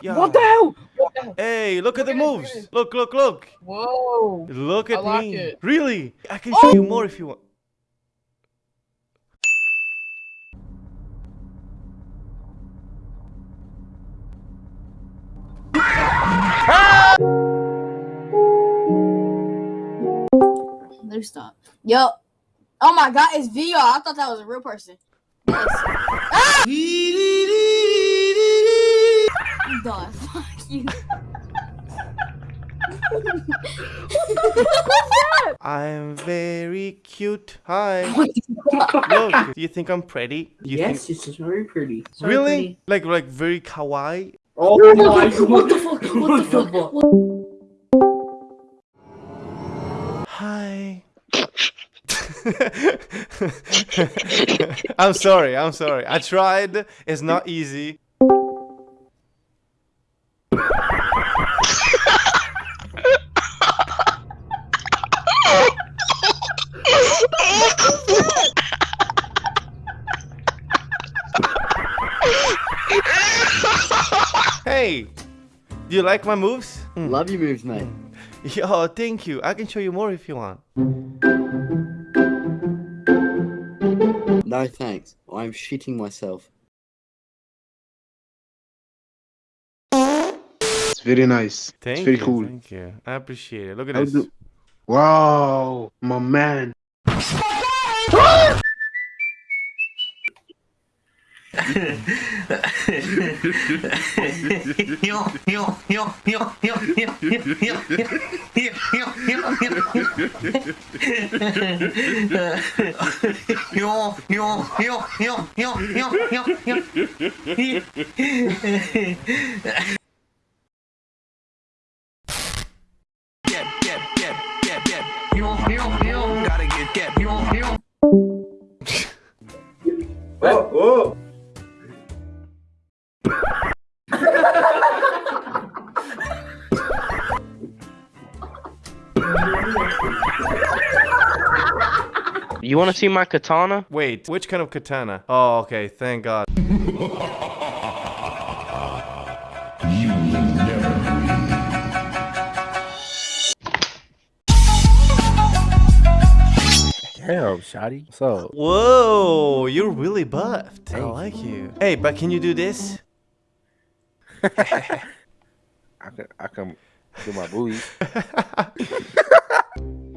Yeah. What the hell? What the hell? Hey, look at the at it, look moves. at it. Look, look, look. Whoa. Look I at like me. it. Really? I can show you more if you want. Let me stop. Yo. Oh my god, it's VR. I thought that was a real person. Yes. Ah! I'm done. Fuck you. I'm very cute. Hi. What the fuck? Look, do you think I'm pretty? Do you yes, think it's very pretty. So really? pretty. Like like very kawaii? Oh my god. What the fuck? What the fuck? Hi. I'm sorry. I'm sorry. I tried. It's not easy. Hey, do you like my moves? Hmm. Love your moves, mate. Yo, thank you. I can show you more if you want. No thanks. I'm shitting myself. It's very nice. Thank it's very you. cool. Thank you. I appreciate it. Look at How this. do- Wow, my man. Gotta get that. You want to see my katana? Wait, which kind of katana? Oh, okay. Thank God. Damn, Shotty. What's up? Whoa, you're really buffed. I like you. Hey, but can you do this? I can I can do my booties.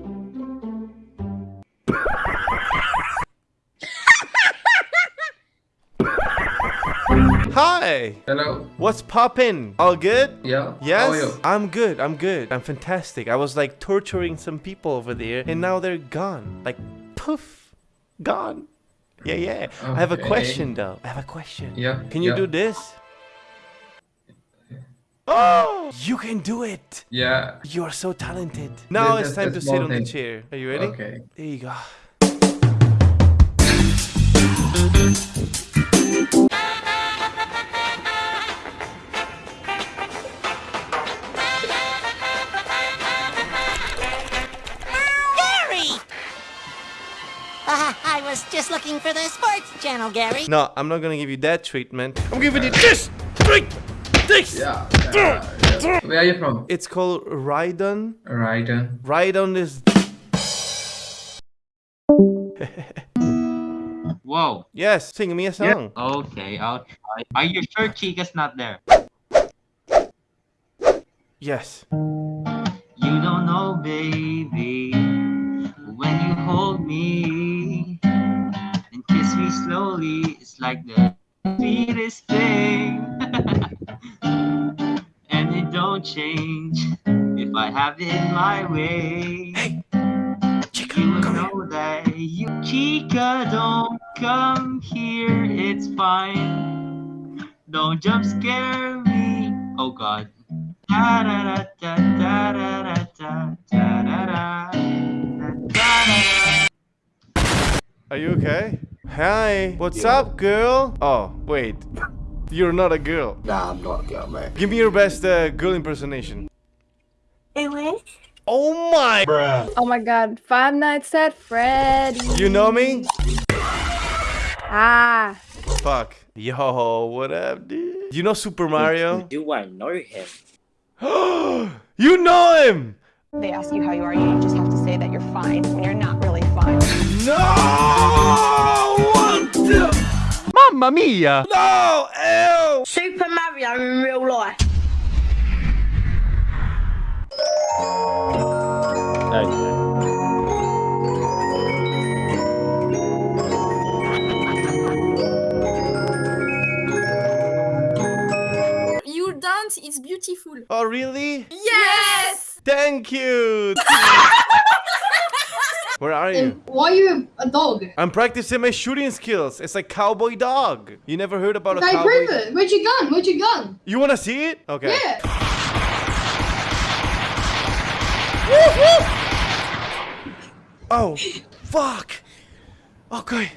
Hi. Hello. What's poppin'? All good? Yeah. Yes, How are you? I'm good. I'm good. I'm fantastic. I was like torturing some people over there, and now they're gone. Like, poof, gone. Yeah, yeah. I have a question though. I have a question. Yeah. Can you yeah. do this? Oh, you can do it. Yeah. You are so talented. Now it's time to sit on the chair. Are you ready? Okay. There you go. Looking for the sports channel, Gary. No, I'm not gonna give you that treatment. I'm giving you this. Right. This. Yeah. yeah, yeah. Where are you from? It's called Rhydon. Raiden. Rhydon is. Whoa. Yes, sing me a song. Okay, I'll try. Are you sure Chica's not there? Yes. You don't know, baby, when you hold me and kiss me slowly, it's like the sweetest thing. and it don't change if I have it my way. Hey, Chica, You will come here. that you Chica don't come here, it's fine. Don't jump scare me. Oh god. Da da da da da da da da da da da da Are you okay? Hi. What's up, girl? Oh, wait. You're not a girl. Nah, I'm not a girl, mate. Give me your best uh, girl impersonation. Anyway. Oh my! Oh my god, Five Nights at Freddy. You know me? Ah, Fuck. Yo, what up, dude? You know Super Mario? Do I know him? you know him! They ask you how you are, you just have to say that you're fine when you're not really fine. No! What? Mamma mia! No! Ew! Super Mario in real life. You dance, it's beautiful. Oh, really? Yes! Thank you! Where are you? Why are you a dog? I'm practicing my shooting skills. It's like cowboy dog. You never heard about a Okay, cowboy? prove it. Where'd your gun? Where'd your gun? You wanna see it? Okay. Yeah. Oh, fuck. Okay.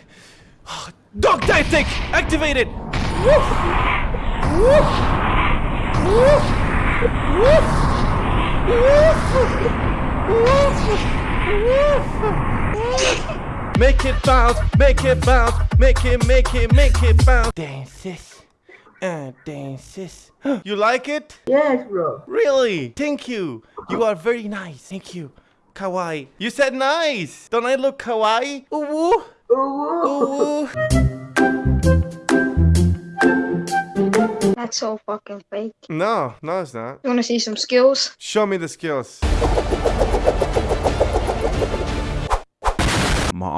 Oh, dog tactic activated. Woof. Woof. Woof. Woof. Woof. Woof. Make it bounce, make it bounce, make it, make it, make it bounce. Dance sis. Uh, dance sis. You like it? Yes, bro. Really? Thank you. You are very nice. Thank you. Kawaii. You said nice. Don't I look kawaii? Ooh. Ooh. That's so fucking fake. No, no, it's not. You wanna see some skills? Show me the skills.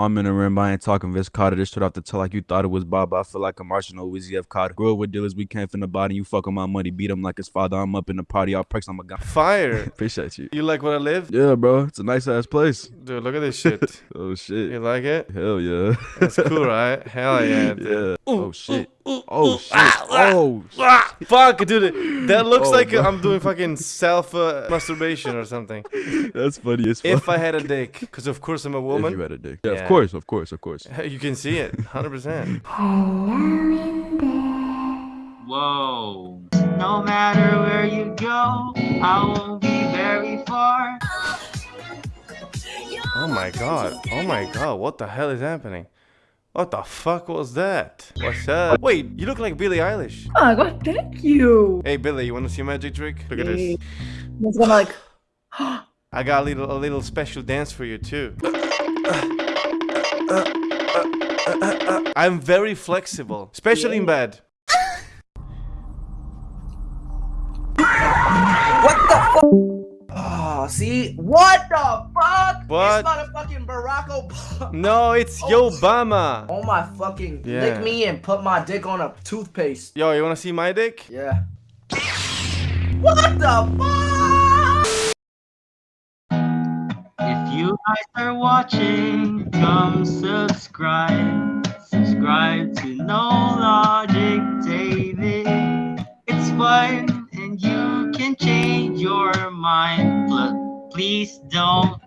Arm in the rim, I ain't talking Vince Carter. This shit off the toe like you thought it was Bob. I feel like a Martian or Weezy F. Carter. Grew up with dealers, we from the body. You fucking my money, beat him like his father. I'm up in the party, all perks, I'm a guy. Fire. Appreciate you. You like where I live? Yeah, bro. It's a nice ass place. Dude, look at this shit. Oh shit. You like it? Hell yeah. That's cool, right? Hell yeah. dude. yeah. Oh shit. Oh shit. Oh shit. Ah, fuck, dude. That looks Oh, like bro. I'm doing fucking self uh, masturbation or something. That's funny as fuck. If I had a dick, because of course I'm a woman. If woman. you had a dick. Yeah, Yeah. of course, of course, of course. You can see it, 100%. Whoa. No matter where you go, I won't be very far. Oh my god. Oh my god. What the hell is happening? What the fuck was that? What's up? Wait, you look like Billie Eilish. Oh my god, thank you. Hey Billie, you want to see a magic trick? Look at this. It's gonna like. I got a little a little special dance for you too. I'm very flexible, especially in bed. See? What the fuck? What? It's motherfucking Barack Obama. No, it's oh, Yo Obama. Oh my fucking Yeah. lick me and put my dick on a toothpaste. Yo, you wanna see my dick? Yeah. What the fuck? If you guys are watching, come subscribe. Subscribe to No Logic David. It's fun and you can change your mind. Please don't